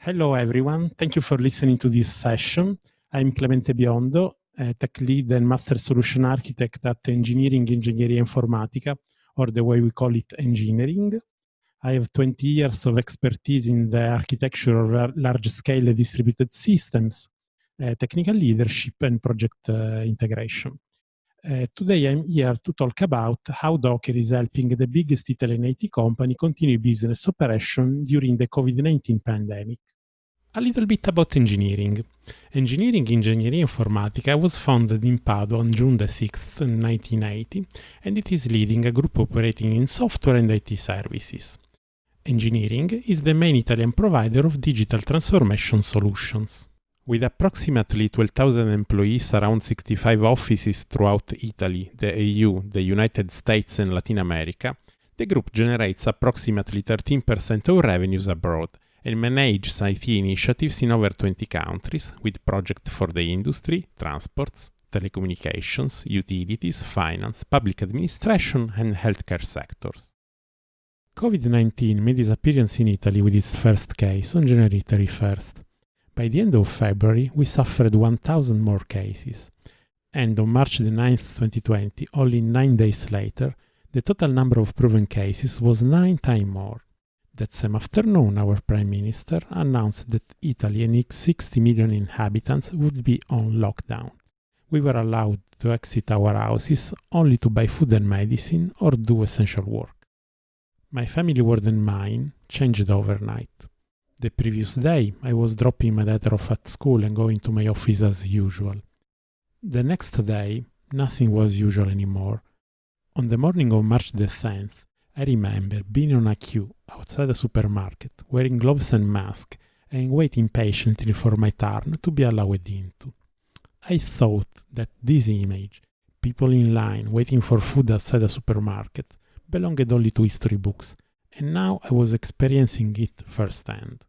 Hello, everyone. Thank you for listening to this session. I'm Clemente Biondo, tech lead and master solution architect at Engineering Ingegneria Informatica, or the way we call it engineering. I have 20 years of expertise in the architecture of large-scale distributed systems, uh, technical leadership, and project uh, integration. Uh, today I'm here to talk about how Docker is helping the biggest Italian IT company continue business operation during the COVID-19 pandemic. A little bit about engineering. Engineering Ingegneria Informatica was founded in Padua on June 6, 1980, and it is leading a group operating in software and IT services. Engineering is the main Italian provider of digital transformation solutions. With approximately 12,000 employees around 65 offices throughout Italy, the EU, the United States and Latin America, the group generates approximately 13% of revenues abroad and manages IT initiatives in over 20 countries with projects for the industry, transports, telecommunications, utilities, finance, public administration and healthcare sectors. COVID-19 made its appearance in Italy with its first case on January 31st. By the end of February, we suffered 1,000 more cases. And on March 9, 2020, only nine days later, the total number of proven cases was nine times more. That same afternoon, our Prime Minister announced that Italy and its 60 million inhabitants would be on lockdown. We were allowed to exit our houses only to buy food and medicine or do essential work. My family world and mine changed overnight. The previous day, I was dropping my daughter off at school and going to my office as usual. The next day, nothing was usual anymore. On the morning of March the 10th, I remember being on a queue outside a supermarket, wearing gloves and mask, and waiting patiently for my turn to be allowed into. I thought that this image, people in line waiting for food outside a supermarket, belonged only to history books and now I was experiencing it firsthand.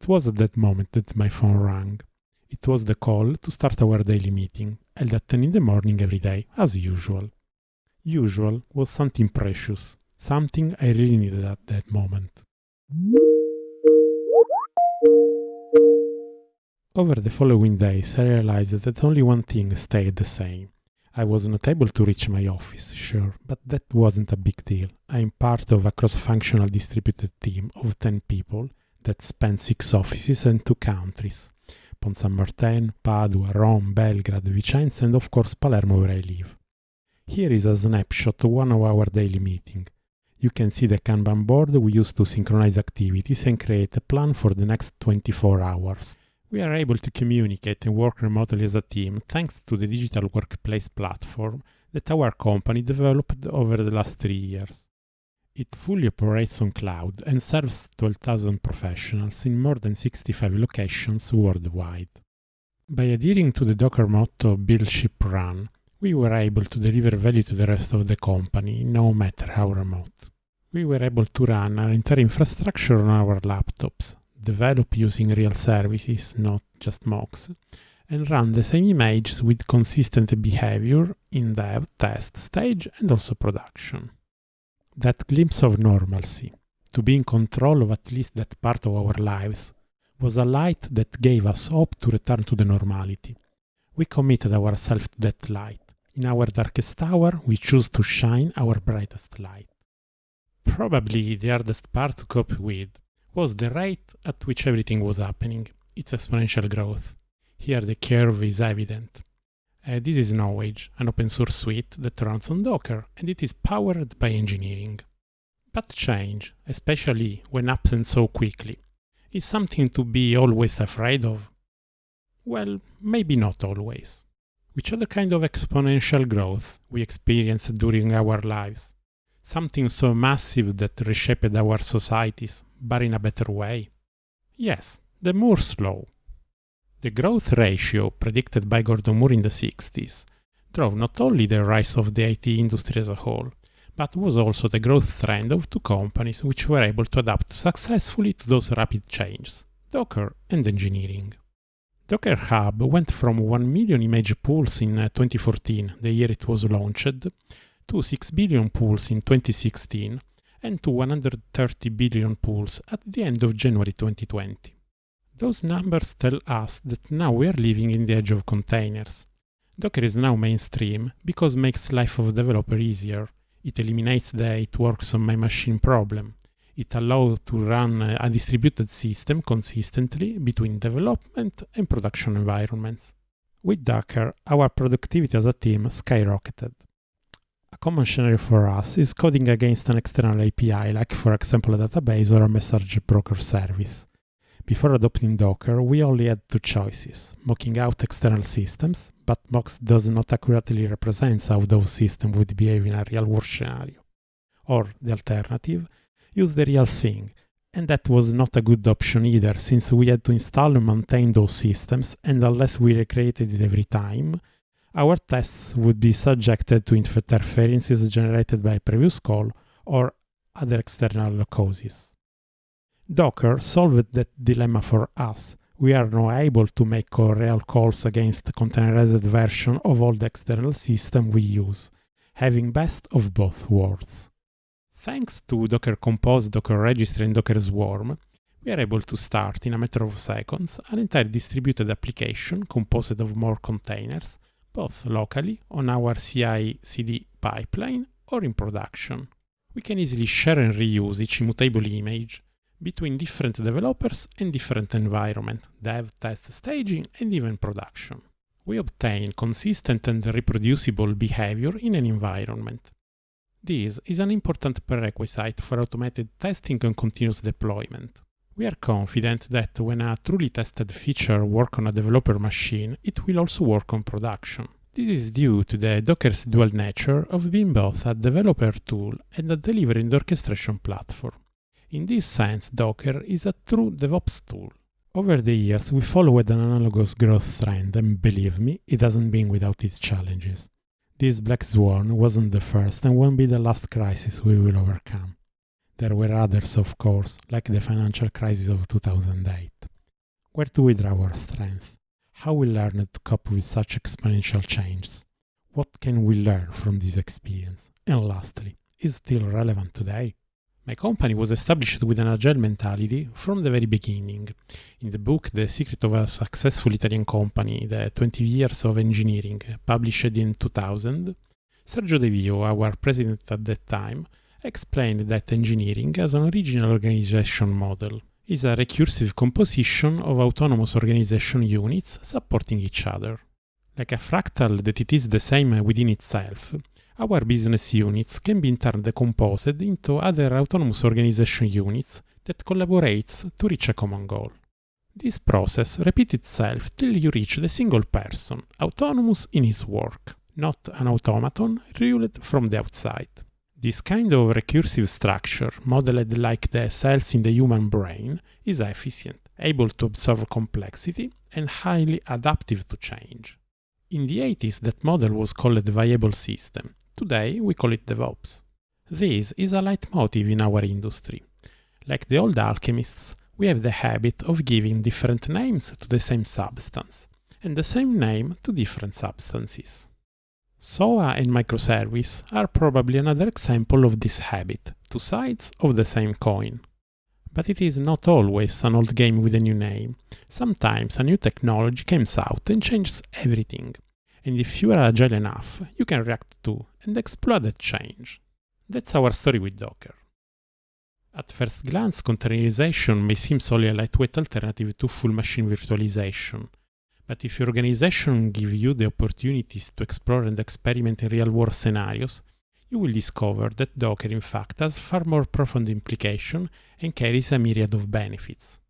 It was at that moment that my phone rang. It was the call to start our daily meeting, held at 10 in the morning every day, as usual. Usual was something precious, something I really needed at that moment. Over the following days, I realized that only one thing stayed the same I was not able to reach my office, sure, but that wasn't a big deal. I'm part of a cross-functional distributed team of 10 people that span six offices and two countries. Pont San Martin, Padua, Rome, Belgrade, Vicenza, and of course Palermo where I live. Here is a snapshot of one of our daily meeting. You can see the Kanban board we use to synchronize activities and create a plan for the next 24 hours. We are able to communicate and work remotely as a team thanks to the digital workplace platform that our company developed over the last three years. It fully operates on cloud and serves 12,000 professionals in more than 65 locations worldwide. By adhering to the Docker motto Build, Ship, Run, we were able to deliver value to the rest of the company, no matter how remote. We were able to run our entire infrastructure on our laptops, develop using real services, not just mocks, and run the same images with consistent behavior in dev, test stage, and also production. That glimpse of normalcy, to be in control of at least that part of our lives, was a light that gave us hope to return to the normality. We committed ourselves to that light. In our darkest hour, we choose to shine our brightest light. Probably the hardest part to cope with was the rate at which everything was happening, its exponential growth. Here the curve is evident. Uh, this is Knowage, an open source suite that runs on Docker, and it is powered by engineering. But change, especially when absent so quickly, is something to be always afraid of. Well, maybe not always. Which other kind of exponential growth we experienced during our lives? Something so massive that reshaped our societies, but in a better way? Yes, the Moore's law. The growth ratio predicted by Gordon Moore in the 60s drove not only the rise of the IT industry as a whole, but was also the growth trend of two companies which were able to adapt successfully to those rapid changes, Docker and engineering. Docker Hub went from 1 million image pulls in uh, 2014, the year it was launched, to 6 billion pulls in 2016 and to 130 billion pulls at the end of January 2020. Those numbers tell us that now we are living in the age of containers. Docker is now mainstream because makes life of developer easier. It eliminates the it works on my machine problem. It allows to run a distributed system consistently between development and production environments. With Docker, our productivity as a team skyrocketed. A common scenario for us is coding against an external API, like for example a database or a message broker service. Before adopting Docker, we only had two choices, mocking out external systems, but mocks does not accurately represent how those systems would behave in a real-world scenario. Or the alternative, use the real thing, and that was not a good option either, since we had to install and maintain those systems, and unless we recreated it every time, our tests would be subjected to interferences generated by previous call or other external causes. Docker solved that dilemma for us. We are now able to make real calls against the containerized version of all the external system we use, having best of both worlds. Thanks to Docker Compose, Docker Registry, and Docker Swarm, we are able to start in a matter of seconds an entire distributed application composed of more containers both locally on our CI/CD pipeline or in production. We can easily share and reuse each immutable image between different developers and different environment, dev, test, staging, and even production. We obtain consistent and reproducible behavior in an environment. This is an important prerequisite for automated testing and continuous deployment. We are confident that when a truly tested feature works on a developer machine, it will also work on production. This is due to the Docker's dual nature of being both a developer tool and a delivering orchestration platform. In this sense, Docker is a true DevOps tool. Over the years, we followed an analogous growth trend, and believe me, it hasn't been without its challenges. This black swan wasn't the first and won't be the last crisis we will overcome. There were others, of course, like the financial crisis of 2008. Where do we draw our strength? How we learned to cope with such exponential changes? What can we learn from this experience? And lastly, is still relevant today? My company was established with an agile mentality from the very beginning. In the book The Secret of a Successful Italian Company, The 20 Years of Engineering, published in 2000, Sergio De Vio, our president at that time, explained that engineering as an original organization model is a recursive composition of autonomous organization units supporting each other. Like a fractal that it is the same within itself, our business units can be in turn decomposed into other autonomous organization units that collaborates to reach a common goal. This process repeats itself till you reach the single person, autonomous in his work, not an automaton ruled from the outside. This kind of recursive structure, modeled like the cells in the human brain, is efficient, able to absorb complexity, and highly adaptive to change. In the 80s, that model was called the viable system. Today, we call it DevOps. This is a leitmotif in our industry. Like the old alchemists, we have the habit of giving different names to the same substance, and the same name to different substances. SOA and microservice are probably another example of this habit, two sides of the same coin. But it is not always an old game with a new name. Sometimes a new technology comes out and changes everything. And if you are agile enough, you can react to and exploit that change. That's our story with Docker. At first glance, containerization may seem solely a lightweight alternative to full machine virtualization, but if your organization gives you the opportunities to explore and experiment in real-world scenarios, you will discover that Docker in fact has far more profound implication and carries a myriad of benefits.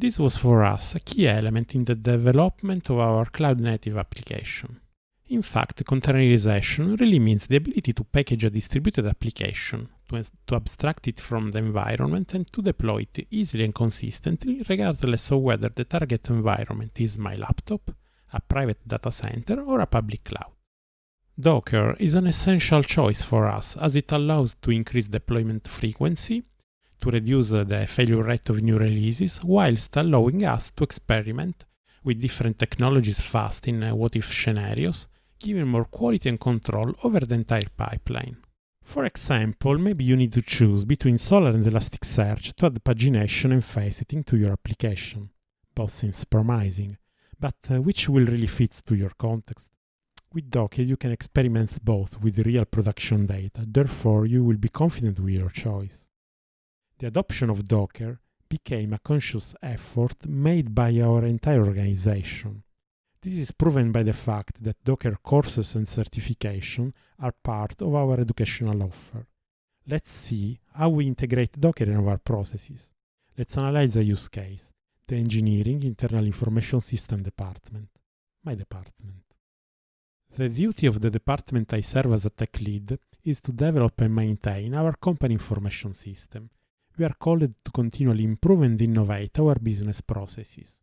This was for us a key element in the development of our cloud-native application. In fact, containerization really means the ability to package a distributed application, to, to, abstract it from the environment and to deploy it easily and consistently regardless of whether the target environment is my laptop, a private data center or a public cloud. Docker is an essential choice for us as it allows to increase deployment frequency, to reduce the failure rate of new releases, whilst allowing us to experiment with different technologies fast in what-if scenarios, giving more quality and control over the entire pipeline. For example, maybe you need to choose between Solr and Elasticsearch to add pagination and faceting to your application. Both seems promising, but uh, which will really fit to your context? With Docker, you can experiment both with real production data, therefore you will be confident with your choice. The adoption of Docker became a conscious effort made by our entire organization. This is proven by the fact that Docker courses and certification are part of our educational offer. Let's see how we integrate Docker in our processes. Let's analyze a use case, the Engineering Internal Information System Department, my department. The duty of the department I serve as a tech lead is to develop and maintain our company information system. We are called to continually improve and innovate our business processes.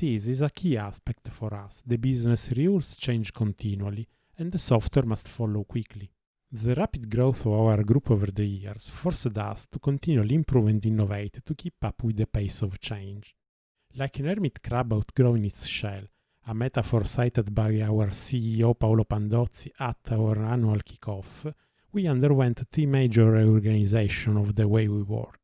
This is a key aspect for us. The business rules change continually, and the software must follow quickly. The rapid growth of our group over the years forced us to continually improve and innovate to keep up with the pace of change. Like an hermit crab outgrowing its shell, a metaphor cited by our CEO Paolo Pandozy at our annual kickoff, we underwent three major reorganization of the way we work.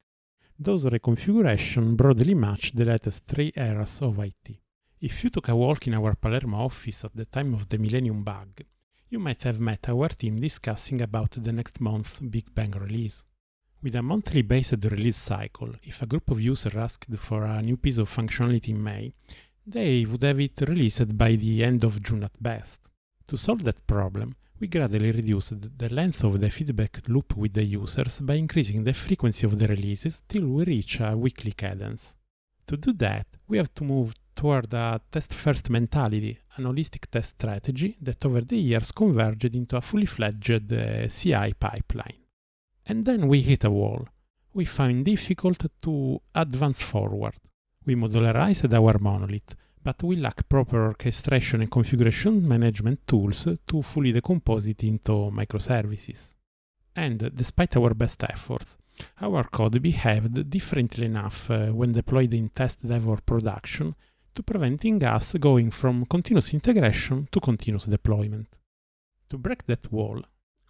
Those reconfiguration broadly match the latest three eras of IT. If you took a walk in our Palermo office at the time of the Millennium Bug, you might have met our team discussing about the next month's Big Bang release. With a monthly based release cycle, if a group of users asked for a new piece of functionality in May, they would have it released by the end of June at best. To solve that problem, we gradually reduced the length of the feedback loop with the users by increasing the frequency of the releases till we reach a weekly cadence. To do that, we have to move toward a test-first mentality, an holistic test strategy that over the years converged into a fully fledged uh, CI pipeline. And then we hit a wall. We find difficult to advance forward. We modularized our monolith, but we lack proper orchestration and configuration management tools to fully decompose it into microservices. And despite our best efforts, our code behaved differently enough uh, when deployed in test dev or production to preventing us going from continuous integration to continuous deployment. To break that wall,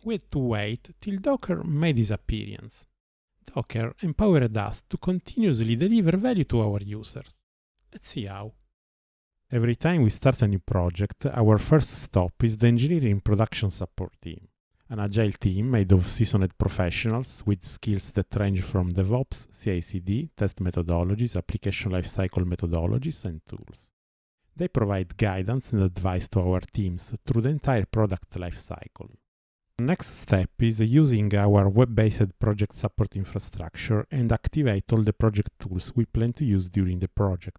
we had to wait till Docker made his appearance. Docker empowered us to continuously deliver value to our users. Let's see how. Every time we start a new project, our first stop is the engineering production support team, an agile team made of seasoned professionals with skills that range from DevOps, CI/CD, test methodologies, application lifecycle methodologies, and tools. They provide guidance and advice to our teams through the entire product lifecycle. The next step is using our web-based project support infrastructure and activate all the project tools we plan to use during the project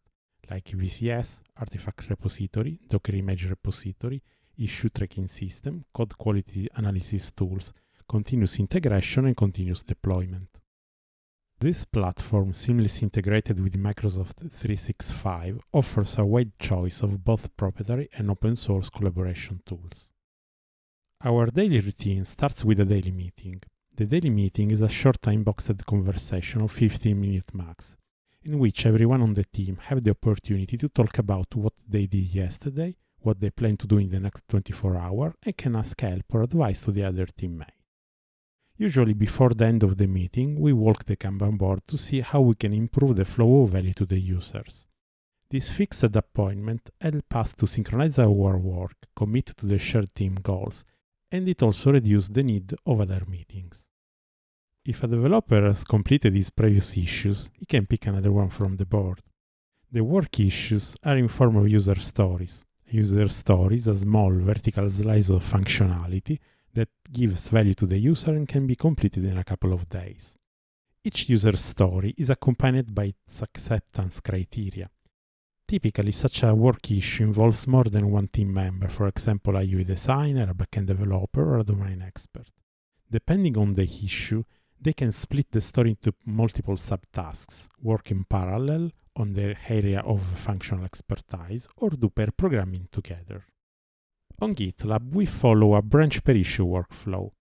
like VCS, artifact repository, Docker image repository, issue tracking system, code quality analysis tools, continuous integration and continuous deployment. This platform, seamlessly integrated with Microsoft 365, offers a wide choice of both proprietary and open source collaboration tools. Our daily routine starts with a daily meeting. The daily meeting is a short time-boxed conversation of 15 minutes max, in which everyone on the team have the opportunity to talk about what they did yesterday, what they plan to do in the next 24 hours, and can ask help or advice to the other teammates. Usually before the end of the meeting, we walk the Kanban board to see how we can improve the flow of value to the users. This fixed appointment helps us to synchronize our work, commit to the shared team goals, and it also reduces the need of other meetings. If a developer has completed his previous issues, he can pick another one from the board. The work issues are in form of user stories. A User story is a small vertical slice of functionality that gives value to the user and can be completed in a couple of days. Each user story is accompanied by its acceptance criteria. Typically, such a work issue involves more than one team member, for example, a UI designer, a backend developer, or a domain expert. Depending on the issue, they can split the story into multiple subtasks, work in parallel on their area of functional expertise, or do pair programming together. On GitLab, we follow a branch per issue workflow.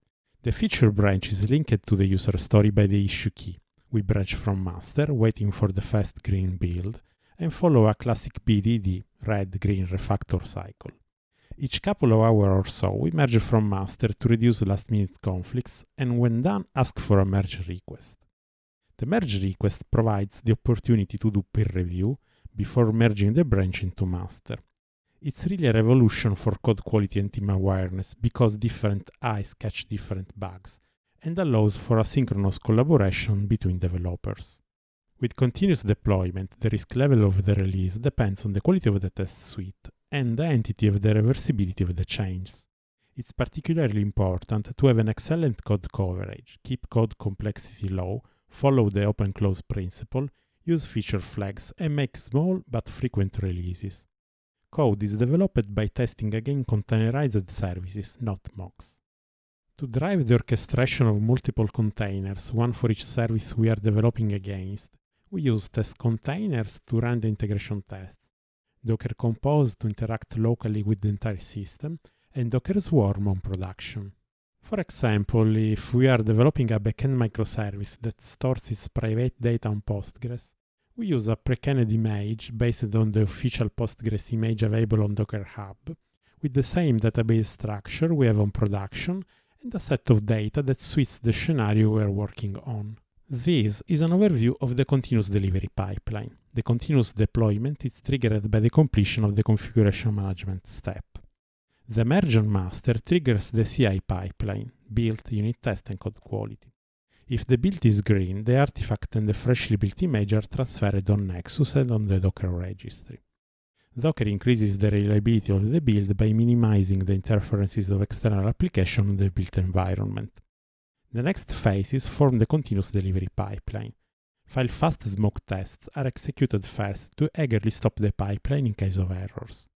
The feature branch is linked to the user story by the issue key. We branch from master, waiting for the fast green build, and follow a classic BDD, red-green refactor cycle. Each couple of hours or so, we merge from master to reduce last-minute conflicts, and when done, ask for a merge request. The merge request provides the opportunity to do peer review, before merging the branch into master. It's really a revolution for code quality and team awareness because different eyes catch different bugs and allows for asynchronous collaboration between developers. With continuous deployment, the risk level of the release depends on the quality of the test suite and the entity of the reversibility of the changes. It's particularly important to have an excellent code coverage, keep code complexity low, follow the open-close principle, use feature flags, and make small but frequent releases. Code is developed by testing against containerized services, not mocks. To drive the orchestration of multiple containers, one for each service we are developing against, we use test containers to run the integration tests, Docker Compose to interact locally with the entire system, and Docker Swarm on production. For example, if we are developing a backend microservice that stores its private data on Postgres, we use a pre-canned image based on the official Postgres image available on Docker Hub, with the same database structure we have on production and a set of data that suits the scenario we are working on. This is an overview of the continuous delivery pipeline. The continuous deployment is triggered by the completion of the configuration management step. The merge on master triggers the CI pipeline, build, unit test, and code quality. If the build is green, the artifact and the freshly built image are transferred on Nexus and on the Docker registry. Docker increases the reliability of the build by minimizing the interferences of external applications on the built environment. The next phases form the continuous delivery pipeline. Fail fast smoke tests are executed first to eagerly stop the pipeline in case of errors.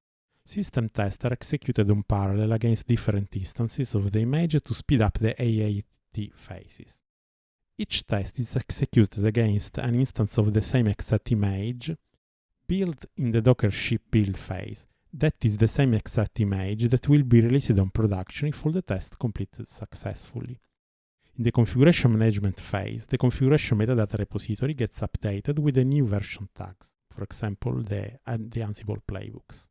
System tests are executed on parallel against different instances of the image to speed up the AAT phases. Each test is executed against an instance of the same exact image built in the Docker ship build phase. That is the same exact image that will be released on production if all the tests completed successfully. In the configuration management phase, the configuration metadata repository gets updated with the new version tags, for example, the, uh, the Ansible playbooks.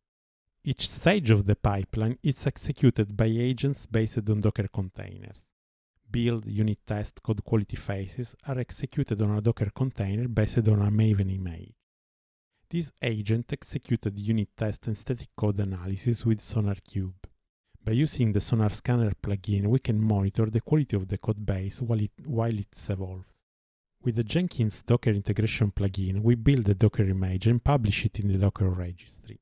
Each stage of the pipeline is executed by agents based on Docker containers build, unit test, code quality phases are executed on a Docker container based on a Maven image. This agent executed unit test and static code analysis with SonarQube. By using the Sonar Scanner plugin, we can monitor the quality of the code base while it, while it evolves. With the Jenkins Docker integration plugin, we build the Docker image and publish it in the Docker registry.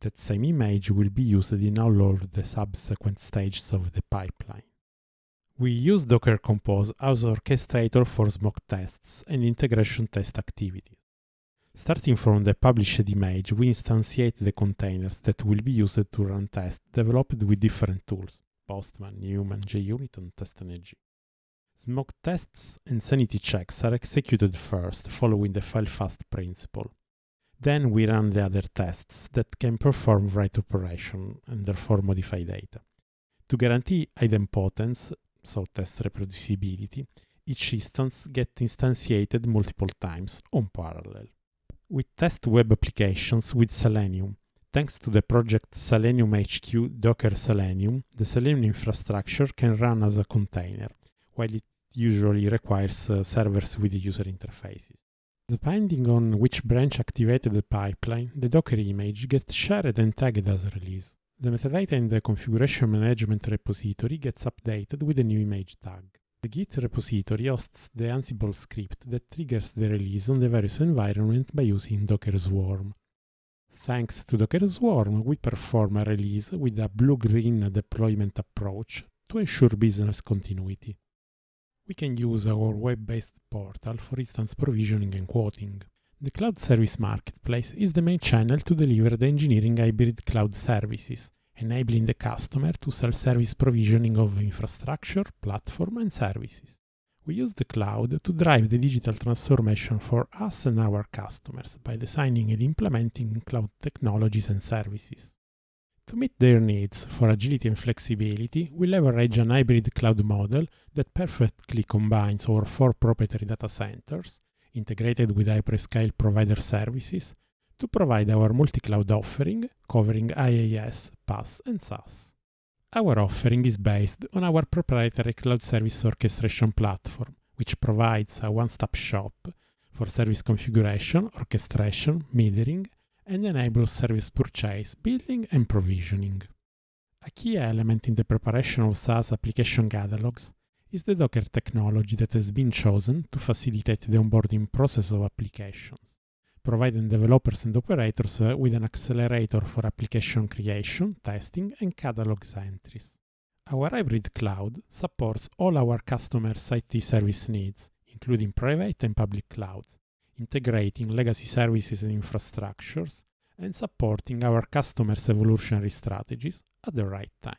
That same image will be used in all of the subsequent stages of the pipeline. We use Docker Compose as orchestrator for smoke tests and integration test activities. Starting from the published image, we instantiate the containers that will be used to run tests developed with different tools, Postman, Newman, JUnit, and TestNG. Smoke tests and sanity checks are executed first, following the fail fast principle. Then we run the other tests that can perform write operation and therefore modify data. To guarantee idempotence, so test reproducibility, each instance gets instantiated multiple times on parallel. We test web applications with Selenium. Thanks to the project Selenium HQ Docker Selenium, the Selenium infrastructure can run as a container, while it usually requires uh, servers with user interfaces. Depending on which branch activated the pipeline, the Docker image gets shared and tagged as release. The metadata in the configuration management repository gets updated with a new image tag. The Git repository hosts the Ansible script that triggers the release on the various environments by using Docker Swarm. Thanks to Docker Swarm, we perform a release with a blue-green deployment approach to ensure business continuity. We can use our web-based portal for instance provisioning and quoting. The Cloud Service Marketplace is the main channel to deliver the engineering hybrid cloud services, enabling the customer to self-service provisioning of infrastructure, platform, and services. We use the cloud to drive the digital transformation for us and our customers by designing and implementing cloud technologies and services. To meet their needs for agility and flexibility, we leverage an hybrid cloud model that perfectly combines our four proprietary data centers integrated with hyperscale provider services to provide our multi-cloud offering covering IaaS, PaaS, and SaaS. Our offering is based on our proprietary cloud service orchestration platform, which provides a one-stop shop for service configuration, orchestration, metering, and enables service purchase, billing, and provisioning. A key element in the preparation of SaaS application catalogs is the Docker technology that has been chosen to facilitate the onboarding process of applications, providing developers and operators uh, with an accelerator for application creation, testing, and catalogs entries. Our hybrid cloud supports all our customers' IT service needs, including private and public clouds, integrating legacy services and infrastructures, and supporting our customers' evolutionary strategies at the right time.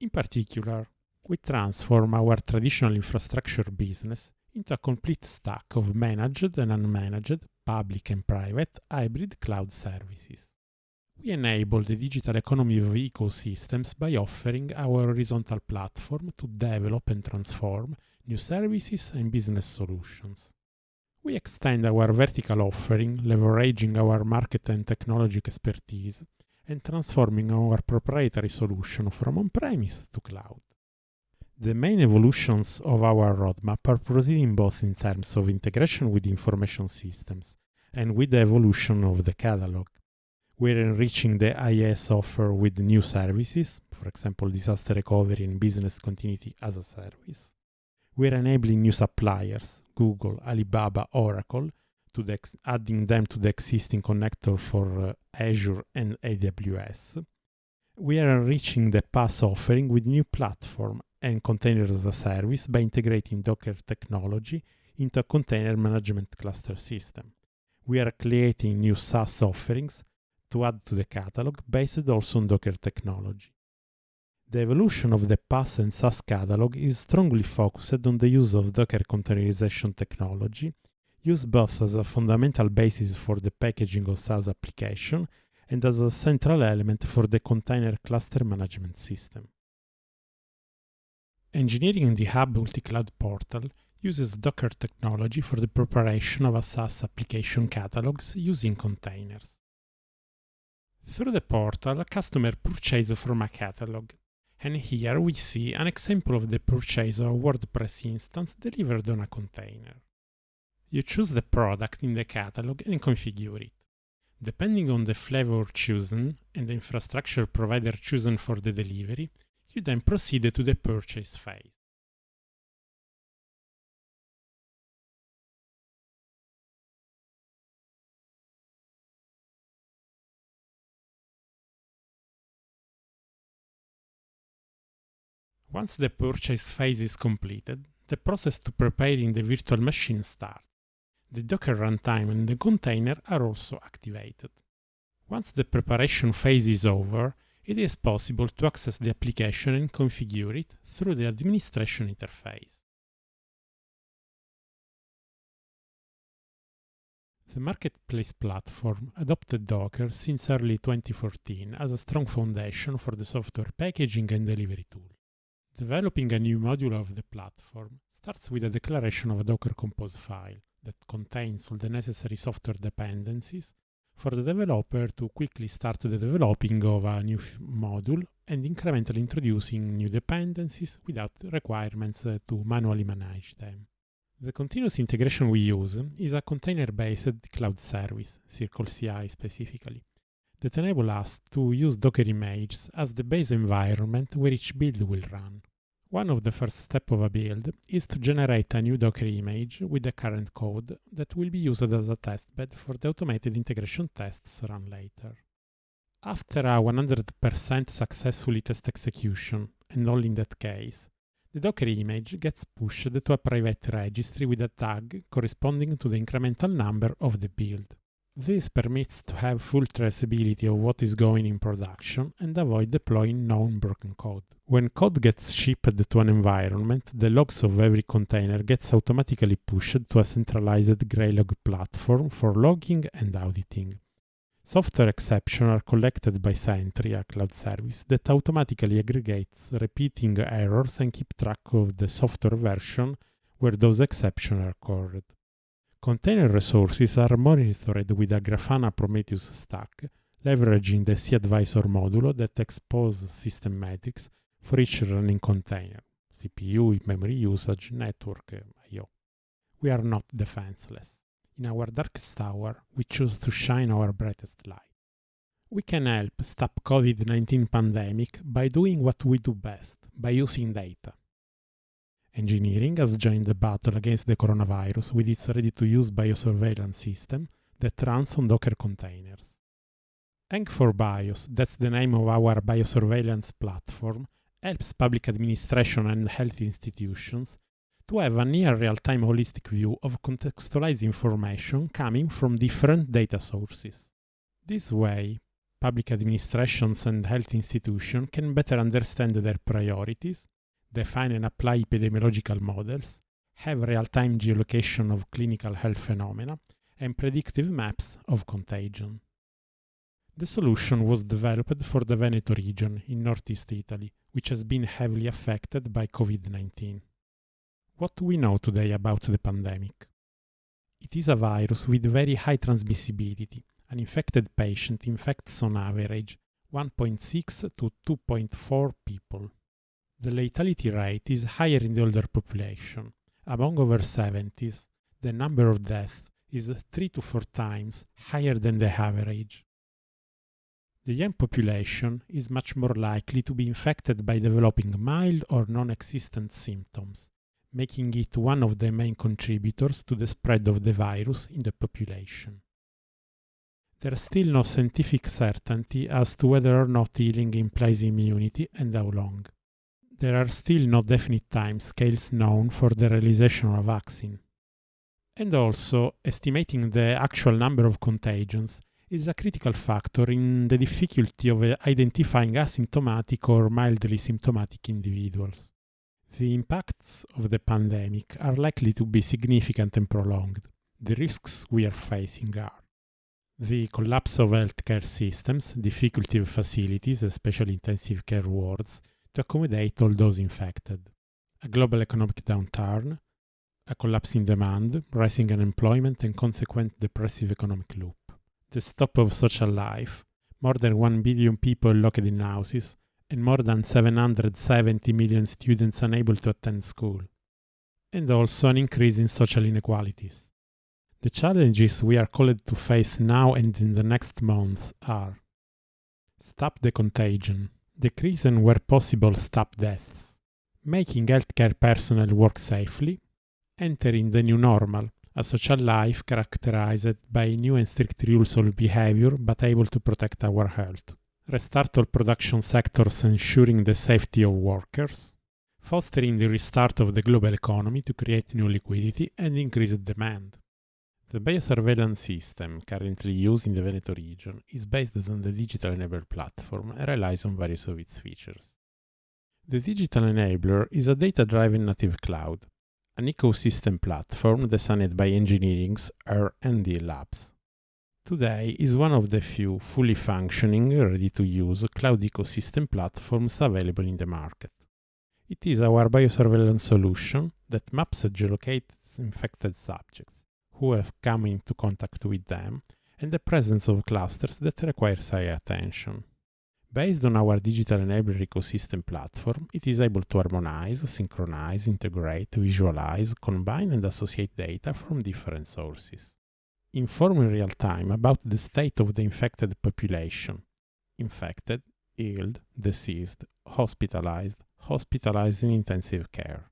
In particular, we transform our traditional infrastructure business into a complete stack of managed and unmanaged, public and private, hybrid cloud services. We enable the digital economy of ecosystems by offering our horizontal platform to develop and transform new services and business solutions. We extend our vertical offering, leveraging our market and technology expertise, and transforming our proprietary solution from on-premise to cloud. The main evolutions of our roadmap are proceeding both in terms of integration with information systems and with the evolution of the catalog. We're enriching the IaaS offer with new services, for example, disaster recovery and business continuity as a service. We're enabling new suppliers, Google, Alibaba, Oracle, to the adding them to the existing connector for uh, Azure and AWS. We are enriching the PaaS offering with new platform and containers as a service by integrating Docker technology into a container management cluster system. We are creating new SaaS offerings to add to the catalog based also on Docker technology. The evolution of the PaaS and SaaS catalog is strongly focused on the use of Docker containerization technology, used both as a fundamental basis for the packaging of SaaS application and as a central element for the container cluster management system. Engineering in the Hub multi-cloud portal uses Docker technology for the preparation of a SaaS application catalogs using containers. Through the portal, a customer purchases from a catalog, and here we see an example of the purchase of a WordPress instance delivered on a container. You choose the product in the catalog and configure it. Depending on the flavor chosen and the infrastructure provider chosen for the delivery, you then proceed to the purchase phase. Once the purchase phase is completed, the process to preparing the virtual machine starts. The Docker runtime and the container are also activated. Once the preparation phase is over, it is possible to access the application and configure it through the administration interface. The marketplace platform adopted Docker since early 2014 as a strong foundation for the software packaging and delivery tool. Developing a new module of the platform starts with a declaration of a Docker Compose file that contains all the necessary software dependencies for the developer to quickly start the developing of a new module and incrementally introducing new dependencies without requirements to manually manage them. The continuous integration we use is a container-based cloud service, Circle CI specifically, that enable us to use Docker images as the base environment where each build will run. One of the first steps of a build is to generate a new Docker image with the current code that will be used as a testbed for the automated integration tests run later. After a 100% successfully test execution, and only in that case, the Docker image gets pushed to a private registry with a tag corresponding to the incremental number of the build. This permits to have full traceability of what is going in production and avoid deploying known broken code. When code gets shipped to an environment, the logs of every container gets automatically pushed to a centralized Graylog platform for logging and auditing. Software exceptions are collected by Sentry, a cloud service that automatically aggregates repeating errors and keep track of the software version where those exceptions are occurred. Container resources are monitored with a Grafana Prometheus stack, leveraging the cAdvisor modulo that exposes system metrics for each running container, CPU, memory usage, network, I.O. We are not defenseless. in our darkest hour, we choose to shine our brightest light. We can help stop COVID-19 pandemic by doing what we do best, by using data. Engineering has joined the battle against the coronavirus with its ready-to-use biosurveillance system that runs on Docker containers. Eng4Bios, that's the name of our biosurveillance platform, helps public administration and health institutions to have a near real-time holistic view of contextualized information coming from different data sources. This way, public administrations and health institutions can better understand their priorities, define and apply epidemiological models, have real-time geolocation of clinical health phenomena, and predictive maps of contagion. The solution was developed for the Veneto region in northeast Italy, which has been heavily affected by COVID-19. What do we know today about the pandemic? It is a virus with very high transmissibility. An infected patient infects on average 1.6 to 2.4 people. The lethality rate is higher in the older population. Among over 70s, the number of deaths is 3 to 4 times higher than the average. The young population is much more likely to be infected by developing mild or non-existent symptoms, making it one of the main contributors to the spread of the virus in the population. There is still no scientific certainty as to whether or not healing implies immunity and how long. There are still no definite time scales known for the realization of a vaccine. And also, estimating the actual number of contagions is a critical factor in the difficulty of uh, identifying asymptomatic or mildly symptomatic individuals. The impacts of the pandemic are likely to be significant and prolonged. The risks we are facing are the collapse of healthcare systems, difficulty of facilities, especially intensive care wards, to accommodate all those infected, a global economic downturn, a collapse in demand, rising unemployment, and consequent depressive economic loop, the stop of social life, more than 1 billion people locked in houses, and more than 770 million students unable to attend school, and also an increase in social inequalities. The challenges we are called to face now and in the next months are stop the contagion, decrease and where possible stop deaths, making healthcare personnel work safely, entering the new normal, a social life characterized by new and strict rules of behavior but able to protect our health restart all production sectors ensuring the safety of workers, fostering the restart of the global economy to create new liquidity and increased demand. The biosurveillance system currently used in the Veneto region is based on the Digital Enabler platform and relies on various of its features. The Digital Enabler is a data-driven native cloud, an ecosystem platform designed by Engineering's R&D labs today is one of the few fully functioning, ready-to-use cloud ecosystem platforms available in the market. It is our biosurveillance solution that maps and geolocates infected subjects who have come into contact with them and the presence of clusters that requires high attention. Based on our digital enabler ecosystem platform, it is able to harmonize, synchronize, integrate, visualize, combine and associate data from different sources inform in real time about the state of the infected population infected, ill, deceased, hospitalized, hospitalized in intensive care.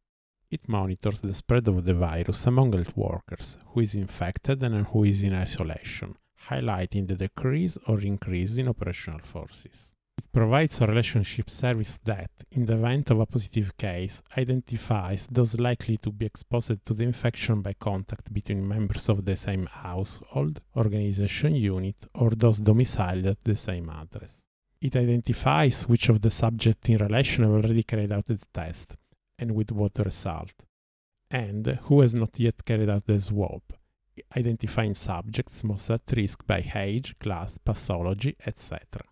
It monitors the spread of the virus among health workers, who is infected and who is in isolation, highlighting the decrease or increase in operational forces It provides a relationship service that, in the event of a positive case, identifies those likely to be exposed to the infection by contact between members of the same household, organization unit, or those domiciled at the same address. It identifies which of the subjects in relation have already carried out the test, and with what result, and who has not yet carried out the swab, identifying subjects most at risk by age, class, pathology, etc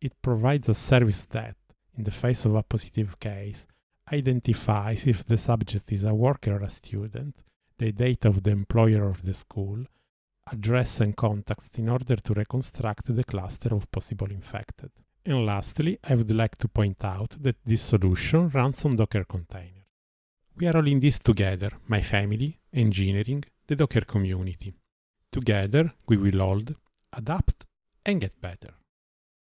it provides a service that, in the face of a positive case, identifies if the subject is a worker or a student, the date of the employer of the school, address and context in order to reconstruct the cluster of possible infected. And lastly, I would like to point out that this solution runs on Docker containers. We are all in this together, my family, engineering, the Docker community. Together, we will hold, adapt, and get better.